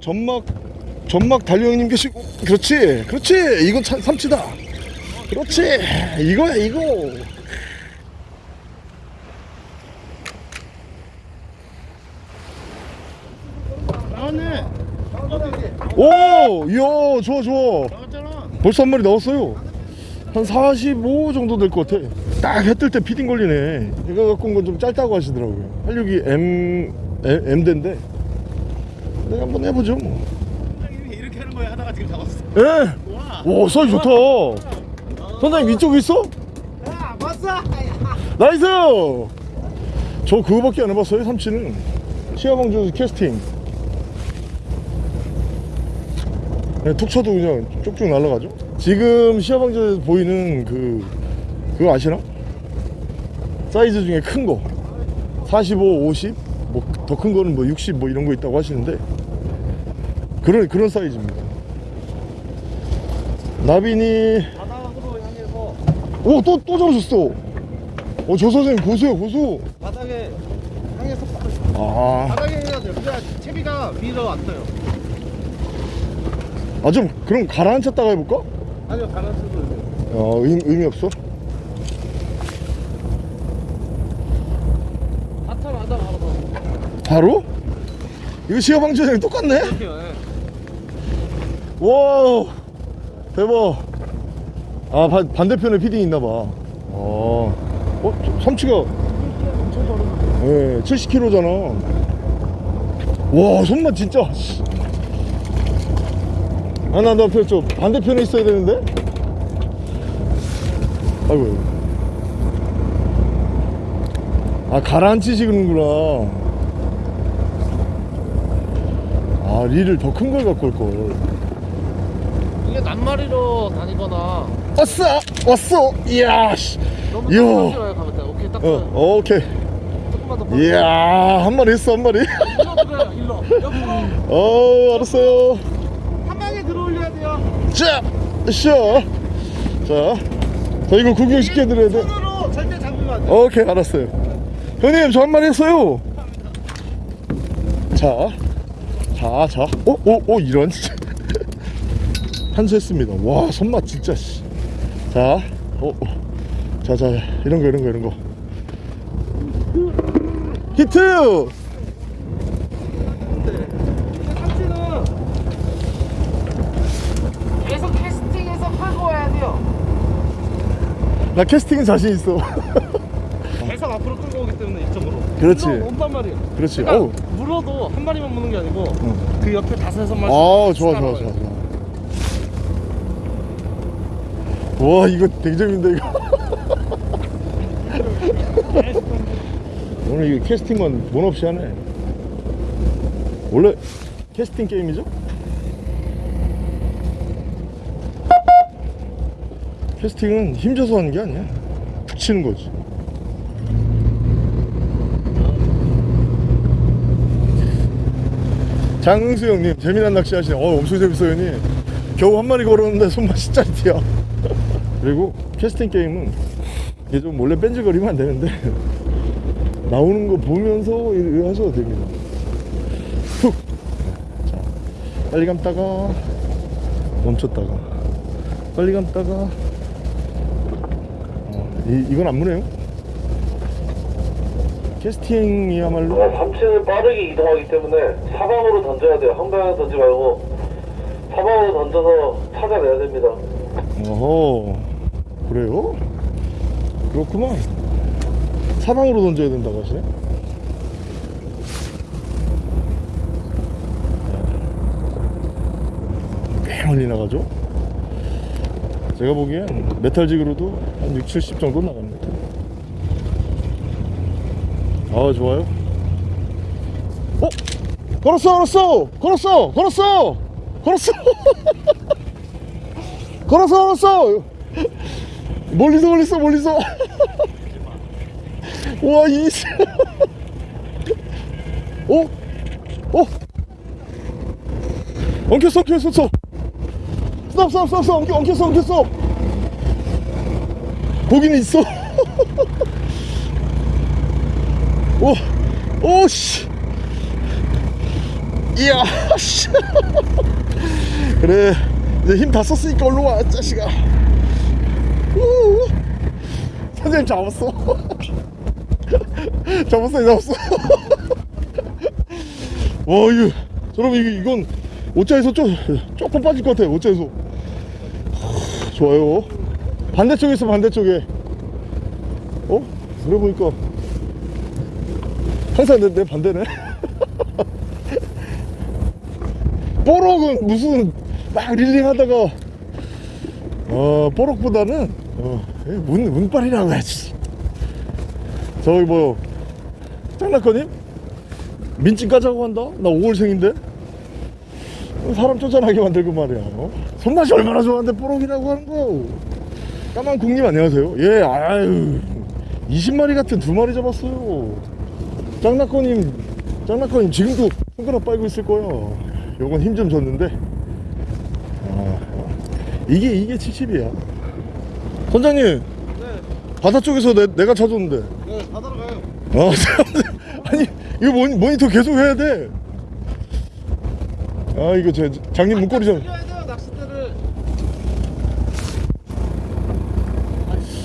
점막 점막 달령님 계시고. 그렇지 그렇지. 이건 참, 삼치다. 그렇지. 이거야 이거. 나왔네. 오 이야 좋아 좋아. 벌써 한 마리 나왔어요. 한 45 정도 될 것 같아. 딱 해 뜰 때 피딩 걸리네. 이거 갖고 온 건 좀 짧다고 하시더라고요. 활력이 M M, M대인데 내가 한번 해보죠 뭐 이렇게 하는 거야 하다가 지금 잡았어. 예. 와. 오 사이즈 좋다 선장님 위쪽에 있어? 야, 봤어? nice 저 그거밖에 안 해봤어요 삼치는 시화방조 캐스팅 그냥 툭 쳐도 그냥 쭉쭉 날아가죠 지금 시화방조에서 보이는 그 그거 아시나? 사이즈 중에 큰거 45, 50 뭐 더 큰 거는 뭐 60 뭐 이런 거 있다고 하시는데 그런 그런 사이즈입니다 나비니 바닥으로 향해서 오또또 잡으셨어 어저 선생님 고수요 고수 바닥에 향해서 아, 바닥에 해야 돼요. 그래야 채비가 위로 왔어요. 아 좀 그럼 가라앉혔다가 해볼까? 아니요, 가라앉혀도 돼요. 어 의미, 의미 없어? 바로? 이거 시야 방지랑 똑같네? 와 대박. 아 반, 반대편에 피딩 있나봐. 어, 어 저- 삼치가. 예 70kg잖아. 와 손맛 진짜. 아나나 앞에 저 반대편에 있어야 되는데? 아이고. 아 가라앉히시는구나. 아 릴을 더 큰 걸 갖고 올걸 이게 낱마리로 다니거나 왔어 왔어 이야 씨. 너무 이야. 딱 가면 돼. 오케이, 딱 어. 어 오케이 조금만 더. 이야 한 마리 했어 한 마리 일로 들어요, 일로. 옆으로 어 알았어요 한 방에 들어올려야 돼요. 자, 쉬어. 자, 자 이거 구경시켜 드려야 돼. 손으로 절대 잡으면 안 돼. 오케이, 알았어요. 형님, 저 한 마리 했어요. 자, 자, 자. 오, 오, 오, 이런. 한수했습니다. 와, 손맛 진짜. 씨. 자, 오, 오. 자, 자, 이런 거, 이런 거, 이런 거. 히트! 삼치는 계속 캐스팅해서 팔고 와야 돼요. 나 캐스팅은 자신 있어. 계속 앞으로 끌고 오기 때문에 이쪽으로. 그렇지. 온단 말이에요. 그렇지. 그러니까. 물어도 한 마리만 무는 게 아니고 응. 그 옆에 다섯 여섯 마리. 아 좋아 좋아 좋아 와 이거 되게 재밌는데 이거. 오늘 이거 캐스팅만 돈 없이 하네. 원래 캐스팅 게임이죠? 캐스팅은 힘줘서 하는 게 아니야. 툭 치는 거지. 장승수 형님 재미난 낚시 하시네. 어 엄청 재밌어요 형님. 겨우 한 마리 걸었는데 손맛이 짜릿해요 그리고 캐스팅 게임은 이게 좀 몰래 뺀질거리면 안 되는데 나오는 거 보면서 이- 하셔도 됩니다 툭 자, 빨리 감다가 멈췄다가 빨리 감다가 어, 이, 이건 안 무네요 캐스팅이야말로 아, 삼치는 빠르게 이동하기 때문에 사방으로 던져야 돼요. 한 방향 던지 말고 사방으로 던져서 찾아내야 됩니다. 어허 그래요? 그렇구만. 사방으로 던져야 된다고 하시네. 꽤 멀리 나가죠? 제가 보기엔 메탈직으로도 한 6, 70 정도 같아요 아 좋아요. 어? 걸었어 걸었어! 걸었어! 걸었어! 걸었어! 걸었어 걸었어 멀리서 멀리서 멀리서 와이 어? 어? 엉켰어 엉켰어 스톱 스톱 스톱 스톱 스톱 엉켰, 엉켰어 엉켰어 거기는 있어 오 오씨 이야 씨. 그래 이제 힘 다 썼으니까 얼른 와 자식아 우. 선생님 잡았어. 잡았어 잡았어. 와 이거 여러분 이거 이건 옷자에서 좀 조금 빠질 것 같아요 하, 좋아요. 반대쪽에 있어 반대쪽에. 어? 그래 보니까. 항상 내, 내 반대네. 뽀록은 무슨 막 릴링 하다가 어 뽀록보다는 어, 문, 문빨이라고 해야지. 저기 뭐 장난거님? 민증 까자고 한다? 나 5월생인데? 사람 쫓아나게 만들고 말이야 어? 손맛이 얼마나 좋아하는데 뽀록이라고 하는 거 까만 국님 안녕하세요. 예 아유 20마리 같은 두 마리 잡았어요. 짱나꺼님 짱나꺼님 지금도 손가락 빨고 있을 거야. 요건 힘 좀 줬는데. 아, 이게 이게 70이야 선장님 네, 바다 쪽에서 내, 내가 찾았는데 네, 바다로 가요. 어, 아니 이거 모니, 모니터 계속 해야 돼. 아 이거 제 장님 문고리 좀.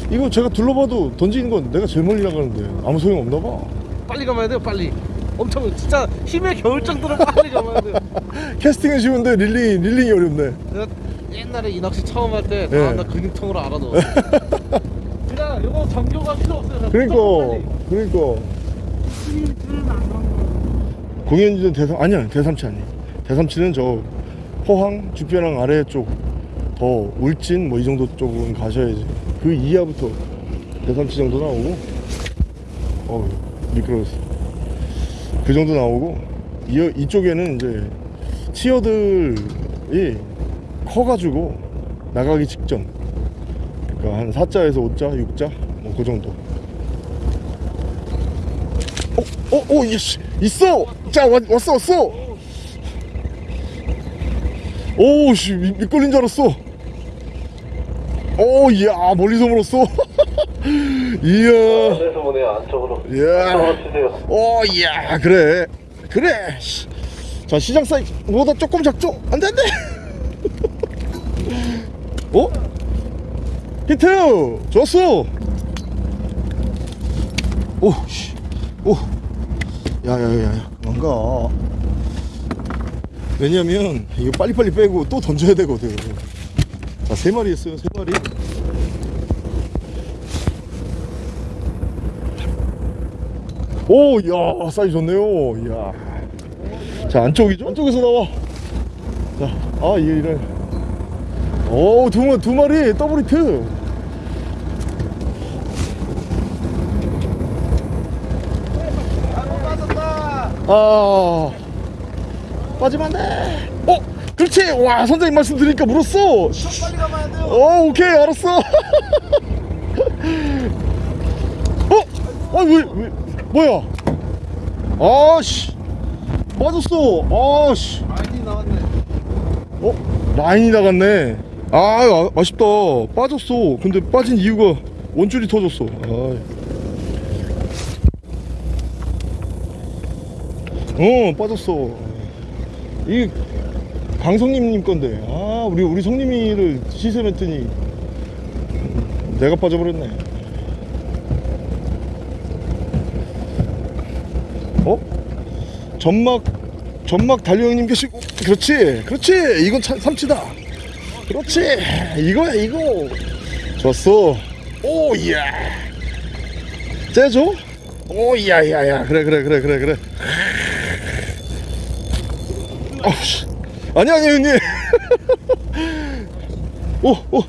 이거 제가 둘러봐도 던지는 건 내가 제일 멀리 나가는데 아무 소용 없나 봐. 빨리 가봐야 돼요, 빨리. 엄청 진짜 힘의 겨울 정도로 빨리 가봐야 돼요. 캐스팅은 쉬운데 릴링 릴링이 어렵네. 옛날에 이 낚시 처음 할때 네. 다음날 근육통으로 알아넣었어. 그냥 이거 정교가 필요 없어요. 그러니까 그러니까 공연지는 대삼 아니야 대삼치 아니. 대삼치는 저 포항 주변항 아래 쪽 더 울진 뭐 이 정도 쪽은 가셔야지. 그 이하부터 대삼치 정도 나오고. 어 미끄러웠어. 그 정도 나오고 이, 이쪽에는 이제 치어들이 커가지고 나가기 직전 그러니까 한 4자에서 5자, 6자 뭐 그 정도 어? 어? 어? 이씨 있어! 자 왔, 왔어 왔어 오씨 미끌린 줄 알았어 오 이야 멀리서 물었어 이야 안에서 보내요 안쪽으로 이야 안쪽으로 치세요 오 이야 그래 그래 씨. 자 시장 사이즈보다 조금 작죠? 안돼 안돼 어? 히트 좋았어 오 씨 오 야 야 야야 그만 가 왜냐면 이거 빨리빨리 빼고 또 던져야 되거든 자 세 마리 했어요 세 마리 오, 야, 사이즈 좋네요. 이야. 자, 안쪽이죠? 안쪽에서 나와. 자, 아, 이게 이런. 오, 두, 마, 두 마리, 더블 히트. 아, 빠지면 안 돼. 어, 그렇지. 와, 선생님 말씀 드리니까 물었어. 빨리 가봐야 돼요. 어, 오케이, 알았어. 어? 아, 왜, 왜, 뭐야? 아씨, 빠졌어. 아씨, 많이 나왔네. 어? 라인이 나갔네. 아, 아, 아쉽다. 빠졌어. 근데 빠진 이유가 원줄이 터졌어. 아. 어, 빠졌어. 이 강성님님 건데. 아, 우리 우리 성님이를 시선했더니 내가 빠져버렸네. 어? 점막 점막 달려형님 계시고 그렇지 그렇지 이건 참 삼치다 그렇지. 이거야 이거. 좋았어. 오 이야. 째줘? 오 이야 이야 이야. 그래 그래 그래 그래 그래. 어우씨. 아니 아니 형님. 오오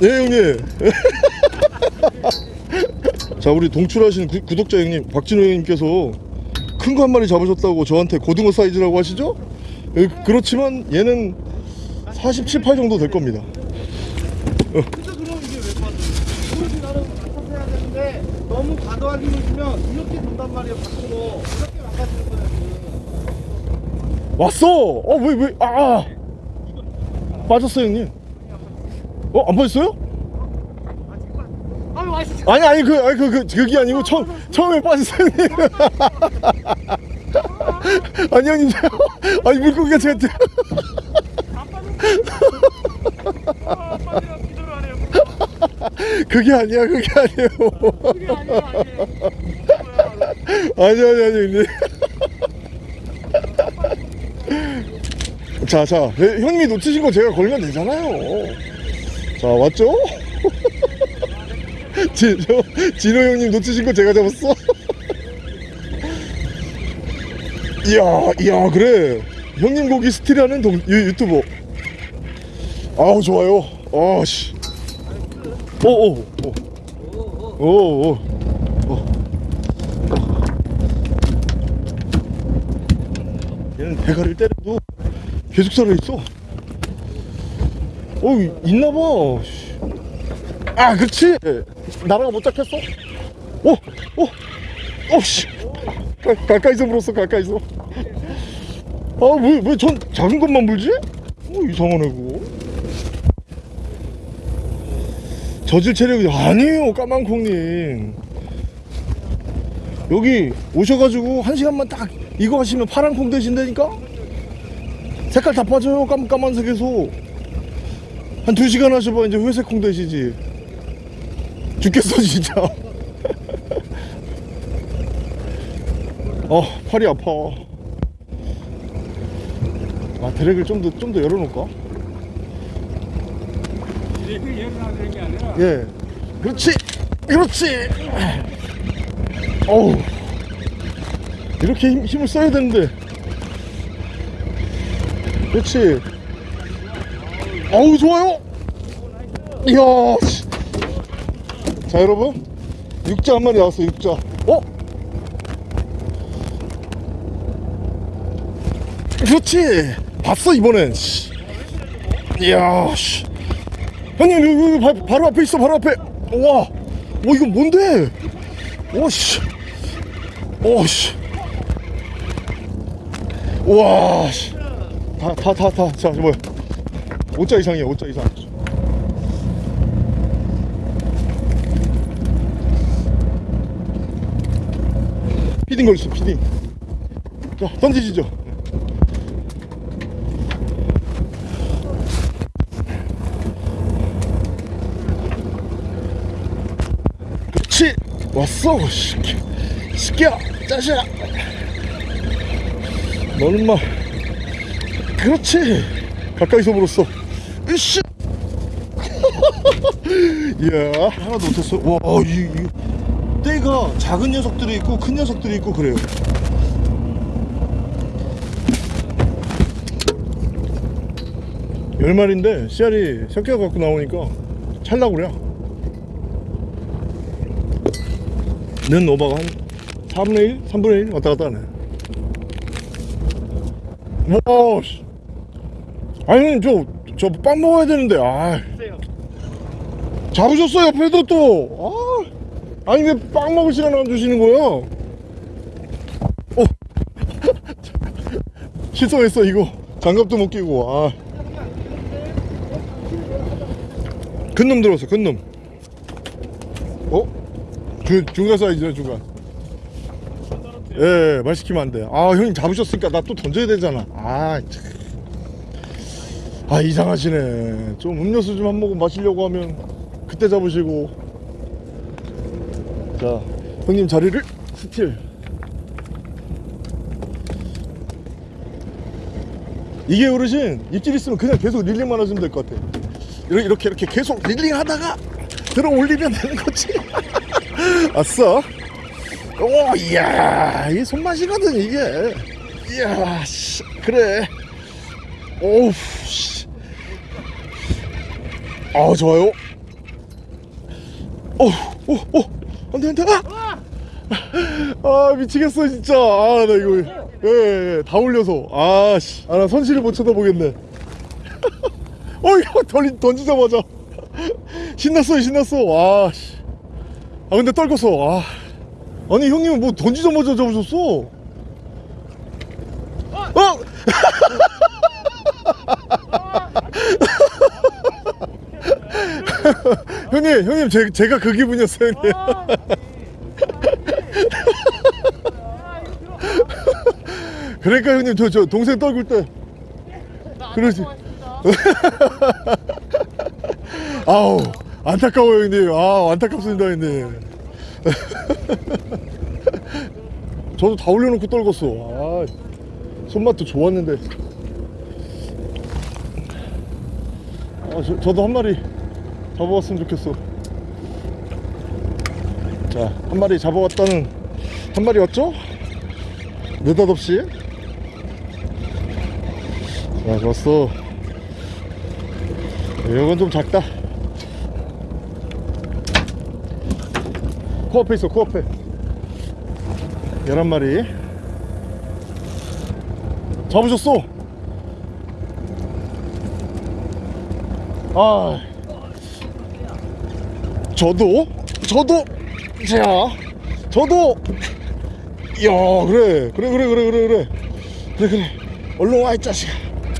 네 형님. 자 우리 동출하신 구, 구독자 형님 박진호 형님께서 큰 거 한 마리 잡으셨다고 저한테 고등어 사이즈라고 하시죠? 에, 그렇지만 얘는 47, 8 정도 될 겁니다. 해야 되는데 너무 과도하게 놓으면 이렇게 돈단 말이에요 밖으로. 이렇게 거야 지금. 왔어! 어 왜 왜 아 빠졌어 형님. 어 안 빠졌어요? 아. 아니 아니 그 아니 그, 그 그게 아니고 처음 처음에 빠졌어 형님. 아니 형님 아니 물고기가 해요. 그게 아니야 그게 아니에요. 그게 아니야 아니. 아니 아니. 아니 자자 형님이 놓치신 거 제가 걸면 되잖아요. 자 왔죠? 지, 저, 진호 형님 놓치신 거 제가 잡았어? 이야 이야 그래. 형님 고기 스틸하는 유튜버 아우 좋아요. 아씨. 오오오 오오 얘는 대가리를 때려도 계속 살아있어. 어 있나봐. 아 그렇지. 나라가 못 잡혔어. 오오 오씨. 가까이서 물었어 가까이서. 아왜왜 전 작은 것만 물지? 어 이상하네 그거 저질 체력이 아니에요 까만콩님. 여기 오셔가지고 한 시간만 딱 이거 하시면 파란 콩 되신다니까? 색깔 다 빠져요 까만, 까만색에서. 한 두 시간 하셔봐 이제 회색 콩 되시지. 죽겠어 진짜. 어 팔이 아파. 아 드랙을 좀 더 좀 더 열어놓을까 이렇게 열어놔야 되는 게 아니라 예. 그렇지. 그렇지. 어우. 이렇게 힘, 힘을 써야 되는데. 그렇지. 어우 좋아요. 이야 씨. 자 여러분. 육자 한 마리 나왔어 육자. 어? 그렇지. 봤어 이번엔. 씨. 이야 씨. 형님 여기, 여기 바, 바로 앞에 있어 바로 앞에. 와, 와 이거 뭔데? 오씨. 오씨. 와씨. 다다 다다자 뭐야. 5자 이상이야 5자 이상. 피딩 걸렸어 피딩. 자 던지시죠 그렇지 왔어 시끼 시끼야 짜샤 너는 마 그렇지. 가까이서 물었어. 으쌰. 이야 하나도 못했어. 와이 이, 때가 작은 녀석들이 있고 큰 녀석들이 있고 그래요. 열 마리인데 씨알이 섞여 갖고 나오니까 찰나구려 는 오바가 한 4분의 1? 3분의 1 왔다 갔다 하네 와 씨. 아니 저저 빵 먹어야 되는데 아 잡으셨어 옆에도 또 아, 아니 왜 빵 먹을 시간 안 주시는 거야 어 실성했어 이거 장갑도 못 끼고 아. 큰놈 들어왔어 큰놈 어? 그 중간 사이즈네 중간 예, 말 시키면 안 돼. 아, 형님 잡으셨으니까 나 또 던져야 되잖아. 아, 참. 아, 이상하시네. 좀 음료수 좀 한 모금 마시려고 하면 그때 잡으시고. 자, 형님 자리를 스틸. 이게 어르신 입질 있으면 그냥 계속 릴링만 하시면 될 것 같아. 이렇게 이렇게 계속 릴링 하다가 들어 올리면 되는 거지. 아싸. 오, 이야, 이 손맛이거든, 이게. 이야, 씨, 그래. 오우, 씨. 아, 좋아요. 오, 오, 오, 안 돼, 안 돼. 아! 아, 미치겠어, 진짜. 아, 나 이거. 예, 예, 예, 다 올려서. 아, 씨. 아, 나 선실을 못 쳐다보겠네. 어, 던지, 던지자마자. 신났어요, 신났어. 와, 씨. 아, 근데 떨궜어. 아. 아니 형님은 뭐 던지자마자 잡으셨어 어? 형님 형님 제, 제가 그 기분이었어요 형님 그러니까 형님 저, 저 동생 떨굴 때 그러지 아우 안타까워요 형님. 아 안타깝습니다 형님. 저도 다 올려놓고 떨궜어. 아 손맛도 좋았는데. 아, 저, 저도 한 마리 잡아왔으면 좋겠어. 자한 마리 잡아왔다는 한 마리 왔죠? 느닷없이? 자 좋았어. 이건 좀 작다 코앞에 있어 코앞에. 11마리. 잡으셨어. 아. 저도? 저도? 자. 저도? 야 그래. 그래 그래 그래 그래 그래. 그래 그래. 얼른 와이 자식아.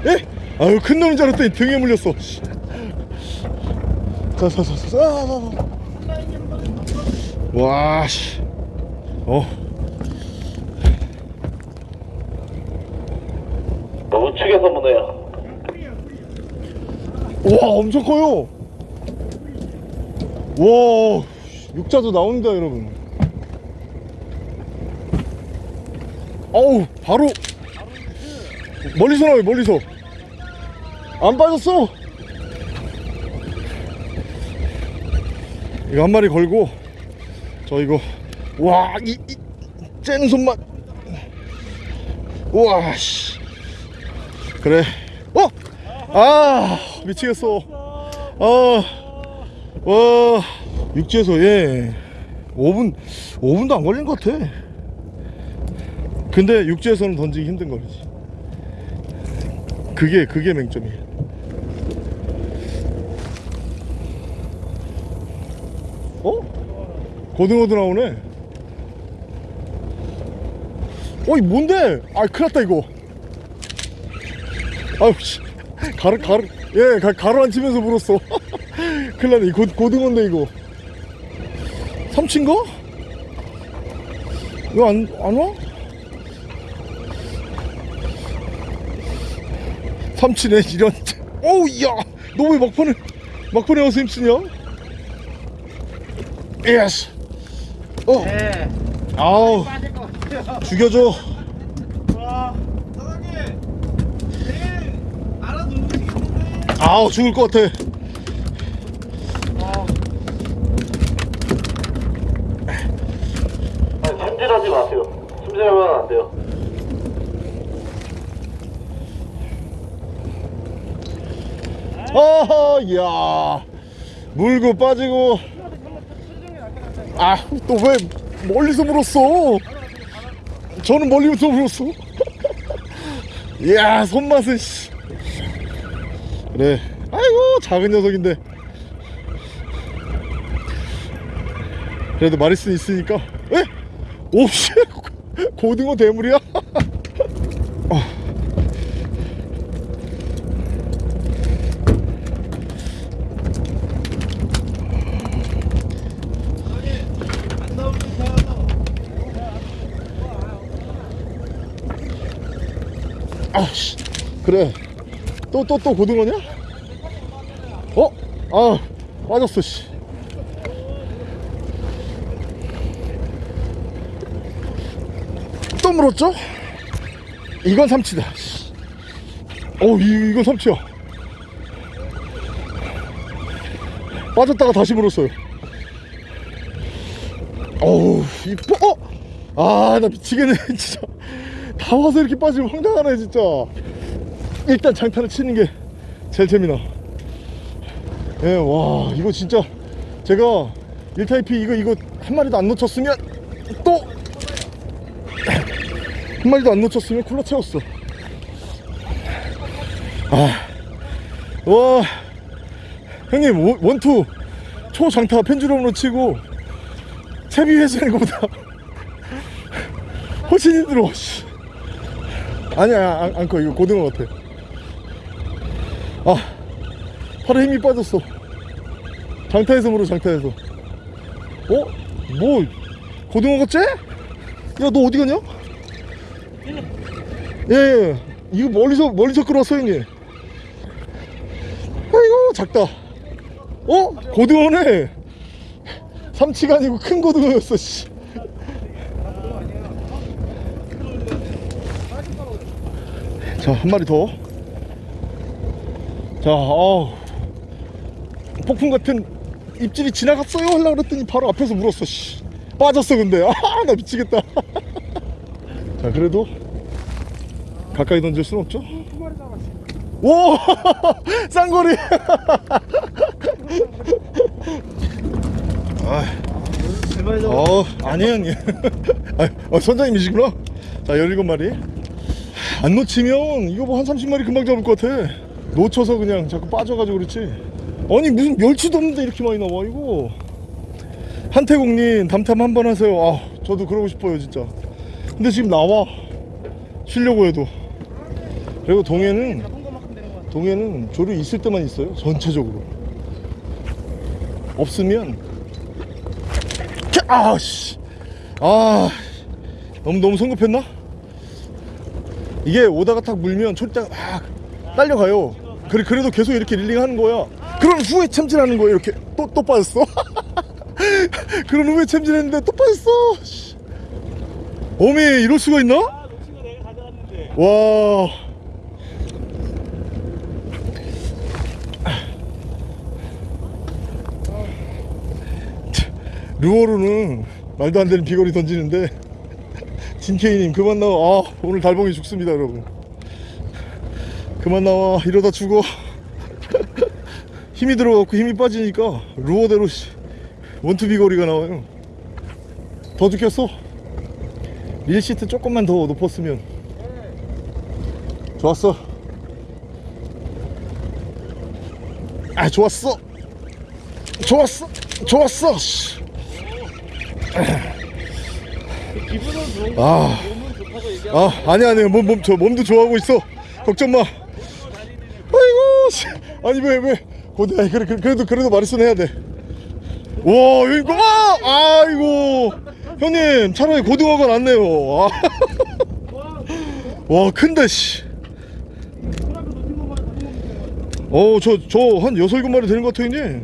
예? 아유 큰 놈인 줄 알았더니 등에 물렸어. 씨. 자, 자, 자, 자, 자, 자, 자. 와, 씨. 어, 우측에서 보내요. 와, 엄청 커요. 와, 육자도 나온다, 여러분. 어우, 바로 멀리서 나와요, 멀리서. 안 빠졌어. 이거 한 마리 걸고 저 이거 와이 이, 쨍 손맛. 우와 씨. 그래. 어? 아 미치겠어. 아와 육지에서 예. 5분 5분도 안 걸린 것 같아. 근데 육지에서는 던지기 힘든 거지. 그게 그게 맹점이야. 어? 고등어도 나오네 어이 뭔데? 아 큰일났다 이거 아우 씨 가루 가루 예 가, 가루 안 치면서 물었어 큰일났네 이 고, 고등어인데 이거 삼친가? 이거 안, 안 와? 삼치네 이런 어우 야너 왜 막판에 막판에 와서 힘쓰냐? 예스 어. 네. 아우. 죽여줘. 아우 죽을 것 같아. 찜질하지 마세요. 찜질하면 안 돼요. 어허, 야, 물고 빠지고. 아 또 왜 멀리서 물었어? 저는 멀리부터 물었어. 이야 손맛은 씨. 그래. 아이고 작은 녀석인데. 그래도 마리슨 있으니까. 에? 오씨. 고등어 대물이야 안 나올 듯 해요. 아씨 그래 또 또 또 고등어냐? 어? 아 빠졌어 씨 또 물었죠? 이건 삼치다 씨. 어 이, 이건 삼치야 빠졌다가 다시 물었어요 어우 이뻐 어? 아나 미치겠네 진짜 다 와서 이렇게 빠지면 황당하네 진짜 일단 장타를 치는 게 제일 재미나. 예 와 이거 진짜 제가 1타입이 이거 이거 한 마리도 안 놓쳤으면 또 한 마리도 안 놓쳤으면 쿨러 채웠어. 아 와 형님 원- 원투 초장타 펜주럼으로 치고 채비 회수하는 것보다 훨씬 힘들어. 씨. 아니야 안, 안커. 이거 고등어 같아 아 팔에 힘이 빠졌어 장타에서 물어 장타에서 어? 뭐 고등어 같지? 야 너 어디 가냐? 예, 예. 이거 멀리서 멀리서 끌었어 형님. 아이고 작다. 어? 고등어네. 삼치가 아니고 큰 고등어였어. 씨. 자, 한 마리 더. 자, 어 폭풍 같은 입질이 지나갔어요 하려고 그랬더니 바로 앞에서 물었어. 씨. 빠졌어 근데. 아, 나 미치겠다. 자, 그래도 가까이 던질 순 없죠? 오! 쌍거리! 아. 어, 아니에요, 형님. 아, 어, 선장님이시구나. 자, 17마리. 안 놓치면 이거 뭐 한 30마리 금방 잡을 것 같아. 놓쳐서 그냥 자꾸 빠져가지고 그렇지. 아니, 무슨 멸치도 없는데 이렇게 많이 나와, 이거. 한태국님, 담탐 한 번 하세요. 아, 저도 그러고 싶어요, 진짜. 근데 지금 나와. 쉬려고 해도. 그리고 동해는. 동해는 조류 있을 때만 있어요. 전체적으로. 없으면 아씨 아 너무 너무 성급했나? 이게 오다가 탁 물면 초리대가 막 딸려가요. 그래 그래도 계속 이렇게 릴링하는 거야. 그런 후에 챔질하는 거예요. 이렇게 또 또 빠졌어. 그런 후에 챔질했는데 또 빠졌어. 씨. 어미 이럴 수가 있나? 아. 와. 루어로는 말도 안 되는 비거리 던지는데 진케이님 그만 나와 아 오늘 달봉이 죽습니다 여러분 그만 나와 이러다 죽어 힘이 들어갖고 힘이 빠지니까 루어대로 씨, 원투 비 거리가 나와요 더 죽겠어 릴 시트 조금만 더 높았으면 좋았어. 아 좋았어. 좋았어. 좋았어. 씨. 기분은 좋은 거. 아. 아 아니 아니 몸, 몸, 저 몸도 좋아하고 있어. 걱정 마. 아니 왜 왜? 고대 그래, 그래, 그래도 그래도 말씀은 해야 돼. 와 이거 아, 아이고 형님 차라리 고등어가 낫네요. 아. 와 큰데 씨. 어, 저, 저, 한 여섯, 일곱 마리 되는 것 같아, 이제.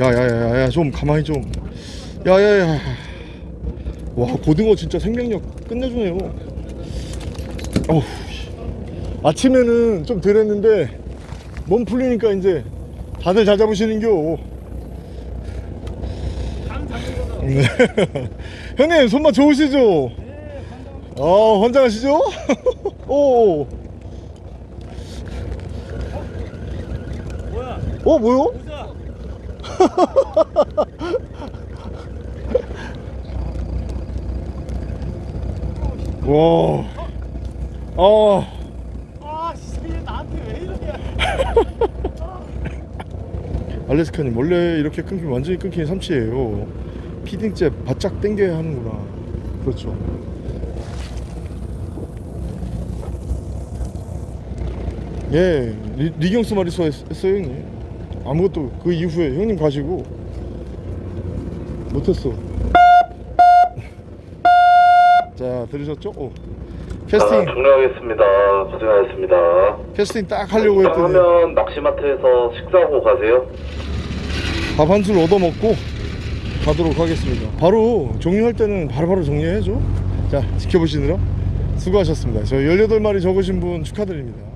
야, 야, 야, 야, 야, 좀, 가만히 좀. 야, 야, 야. 와, 고등어 진짜 생명력 끝내주네요. 어우, 씨. 아침에는 좀 덜 했는데, 몸 풀리니까 이제 다들 잘 잡으시는겨. 네. 형님, 손맛 좋으시죠? 어, 환장하시죠? 오. 뭐야? 어, 뭐요? 와. 아. 아, 씨, 얘 나한테 왜 이러냐? 알래스카님 원래 이렇게 끊기면 완전히 끊기는 삼치예요. 피딩째 바짝 당겨야 하는구나. 그렇죠. 예, 리, 리경스 마리소 했, 했어요 형님. 아무것도 그 이후에 형님 가시고 못했어. 자 들으셨죠? 오. 자, 캐스팅 종료하겠습니다. 고생하셨습니다. 캐스팅 딱 하려고 했더니 하면 낚시마트에서 식사하고 가세요. 밥 한술 얻어 먹고 가도록 하겠습니다. 바로 종료할 때는 바로바로 정리해줘. 자, 지켜보시느라 수고하셨습니다. 저 18마리 적으신 분 축하드립니다.